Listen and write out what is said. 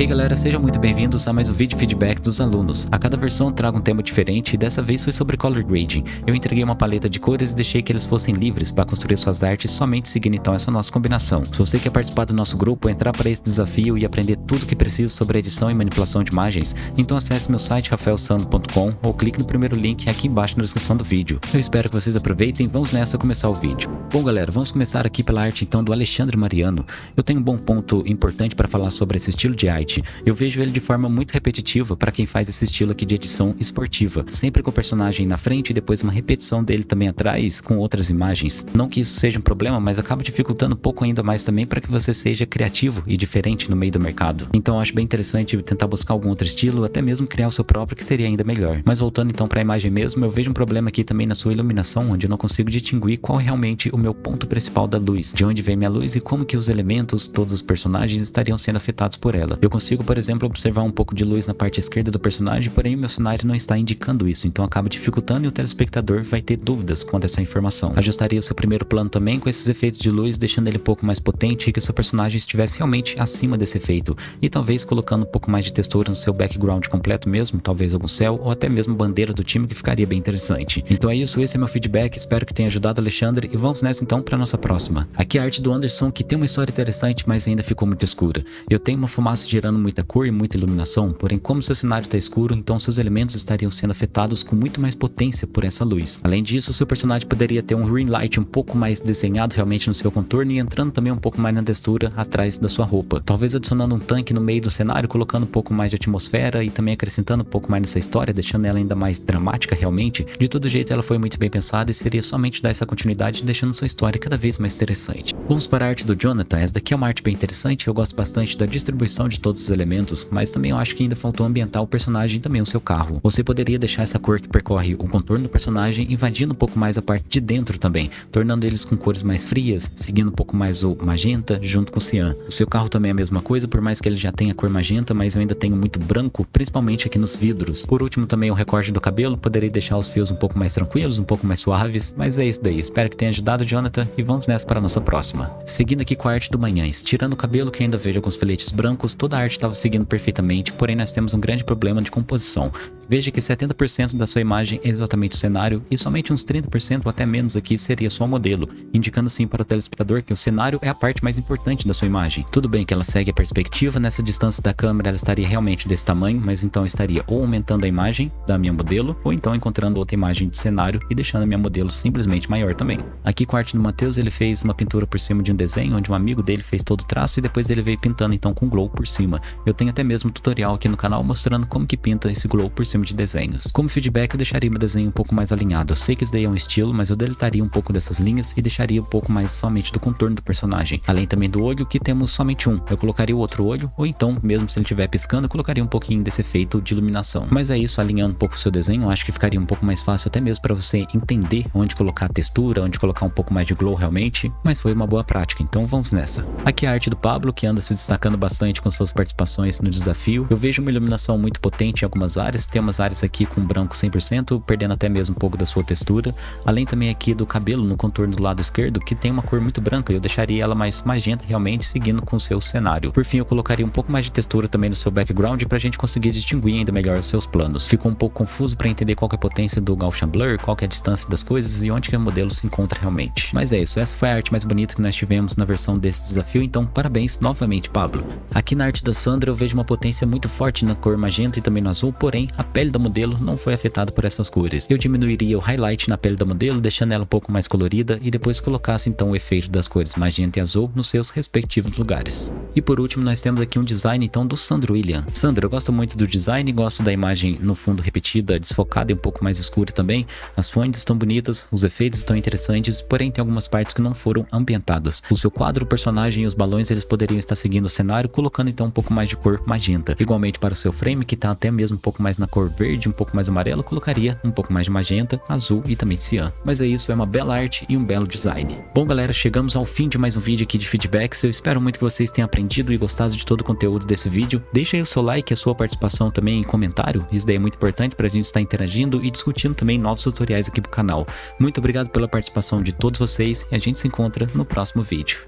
Hey galera, sejam muito bem-vindos a mais um vídeo feedback dos alunos. A cada versão trago um tema diferente e dessa vez foi sobre color grading. Eu entreguei uma paleta de cores e deixei que eles fossem livres para construir suas artes somente seguindo então essa nossa combinação. Se você quer participar do nosso grupo, entrar para esse desafio e aprender tudo que precisa sobre edição e manipulação de imagens, então acesse meu site rafaelsano.com ou clique no primeiro link aqui embaixo na descrição do vídeo. Eu espero que vocês aproveitem vamos nessa começar o vídeo. Bom galera, vamos começar aqui pela arte então do Alexandre Mariano. Eu tenho um bom ponto importante para falar sobre esse estilo de arte eu vejo ele de forma muito repetitiva para quem faz esse estilo aqui de edição esportiva, sempre com o personagem na frente e depois uma repetição dele também atrás com outras imagens. Não que isso seja um problema, mas acaba dificultando um pouco ainda mais também para que você seja criativo e diferente no meio do mercado. Então acho bem interessante tentar buscar algum outro estilo, até mesmo criar o seu próprio que seria ainda melhor. Mas voltando então para a imagem mesmo, eu vejo um problema aqui também na sua iluminação, onde eu não consigo distinguir qual é realmente o meu ponto principal da luz, de onde vem minha luz e como que os elementos, todos os personagens estariam sendo afetados por ela. Eu consigo, por exemplo, observar um pouco de luz na parte esquerda do personagem, porém o meu cenário não está indicando isso, então acaba dificultando e o telespectador vai ter dúvidas quanto a essa informação. Ajustaria o seu primeiro plano também com esses efeitos de luz, deixando ele um pouco mais potente e que o seu personagem estivesse realmente acima desse efeito, e talvez colocando um pouco mais de textura no seu background completo mesmo, talvez algum céu ou até mesmo bandeira do time que ficaria bem interessante. Então é isso, esse é meu feedback, espero que tenha ajudado Alexandre e vamos nessa então para nossa próxima. Aqui a arte do Anderson que tem uma história interessante, mas ainda ficou muito escura. Eu tenho uma fumaça gerando muita cor e muita iluminação, porém como seu cenário está escuro, então seus elementos estariam sendo afetados com muito mais potência por essa luz. Além disso, seu personagem poderia ter um green light um pouco mais desenhado realmente no seu contorno e entrando também um pouco mais na textura atrás da sua roupa. Talvez adicionando um tanque no meio do cenário, colocando um pouco mais de atmosfera e também acrescentando um pouco mais nessa história, deixando ela ainda mais dramática realmente. De todo jeito, ela foi muito bem pensada e seria somente dar essa continuidade, deixando sua história cada vez mais interessante. Vamos para a arte do Jonathan. Essa daqui é uma arte bem interessante, eu gosto bastante da distribuição de todos os elementos, mas também eu acho que ainda faltou ambientar o personagem e também o seu carro. Você poderia deixar essa cor que percorre o contorno do personagem invadindo um pouco mais a parte de dentro também, tornando eles com cores mais frias, seguindo um pouco mais o magenta junto com o cian. O seu carro também é a mesma coisa, por mais que ele já tenha cor magenta, mas eu ainda tenho muito branco, principalmente aqui nos vidros. Por último também o recorte do cabelo, poderia deixar os fios um pouco mais tranquilos, um pouco mais suaves, mas é isso daí. Espero que tenha ajudado Jonathan e vamos nessa para a nossa próxima. Seguindo aqui com a arte do Manhães, tirando o cabelo que ainda vejo alguns filetes brancos, toda a arte estava seguindo perfeitamente, porém nós temos um grande problema de composição. Veja que 70% da sua imagem é exatamente o cenário e somente uns 30% ou até menos aqui seria só modelo, indicando sim para o telespectador que o cenário é a parte mais importante da sua imagem. Tudo bem que ela segue a perspectiva, nessa distância da câmera ela estaria realmente desse tamanho, mas então estaria ou aumentando a imagem da minha modelo, ou então encontrando outra imagem de cenário e deixando a minha modelo simplesmente maior também. Aqui com a arte do Matheus ele fez uma pintura por cima de um desenho, onde um amigo dele fez todo o traço e depois ele veio pintando então com glow por cima. Eu tenho até mesmo um tutorial aqui no canal mostrando como que pinta esse glow por cima de desenhos. Como feedback eu deixaria meu desenho um pouco mais alinhado. Eu sei que isso daí é um estilo, mas eu deletaria um pouco dessas linhas e deixaria um pouco mais somente do contorno do personagem. Além também do olho, que temos somente um. Eu colocaria o outro olho, ou então, mesmo se ele estiver piscando, eu colocaria um pouquinho desse efeito de iluminação. Mas é isso, alinhando um pouco o seu desenho, eu acho que ficaria um pouco mais fácil até mesmo para você entender onde colocar a textura, onde colocar um pouco mais de glow realmente, mas foi uma boa prática, então vamos nessa. Aqui a arte do Pablo, que anda se destacando bastante com suas participações no desafio. Eu vejo uma iluminação muito potente em algumas áreas, tem umas áreas aqui com branco 100%, perdendo até mesmo um pouco da sua textura, além também aqui do cabelo no contorno do lado esquerdo, que tem uma cor muito branca, eu deixaria ela mais magenta realmente, seguindo com o seu cenário. Por fim, eu colocaria um pouco mais de textura também no seu background para a gente conseguir distinguir ainda melhor os seus planos. Ficou um pouco confuso para entender qual é a potência do Gaussian Blur, qual é a distância das coisas e onde que o modelo se encontra realmente. Mas é isso, essa foi a arte mais bonita que nós tivemos na versão desse desafio, então parabéns novamente, Pablo. Aqui na arte da Sandra eu vejo uma potência muito forte na cor magenta e também no azul, porém a pele da modelo não foi afetada por essas cores. Eu diminuiria o highlight na pele da modelo, deixando ela um pouco mais colorida e depois colocasse então o efeito das cores magenta e azul nos seus respectivos lugares. E por último nós temos aqui um design então do Sandro William. Sandro, eu gosto muito do design, gosto da imagem no fundo repetida, desfocada e um pouco mais escura também. As fontes estão bonitas, os efeitos estão interessantes, porém tem algumas partes que não foram ambientadas. O seu quadro, o personagem e os balões eles poderiam estar seguindo o cenário, colocando então um pouco mais de cor magenta. Igualmente para o seu frame, que está até mesmo um pouco mais na cor verde, um pouco mais amarelo, colocaria um pouco mais de magenta, azul e também cian. Mas é isso, é uma bela arte e um belo design. Bom galera, chegamos ao fim de mais um vídeo aqui de feedbacks, eu espero muito que vocês tenham aprendido e gostado de todo o conteúdo desse vídeo. Deixa aí o seu like a sua participação também em comentário, isso daí é muito importante para a gente estar interagindo e discutindo também novos tutoriais aqui pro canal. Muito obrigado pela participação de todos vocês e a gente se encontra no próximo vídeo.